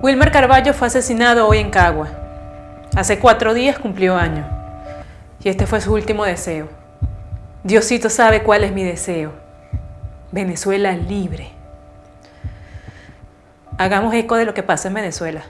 Wilmer Carballo fue asesinado hoy en Cagua. Hace cuatro días cumplió año. Y este fue su último deseo. Diosito sabe cuál es mi deseo. Venezuela libre. Hagamos eco de lo que pasa en Venezuela.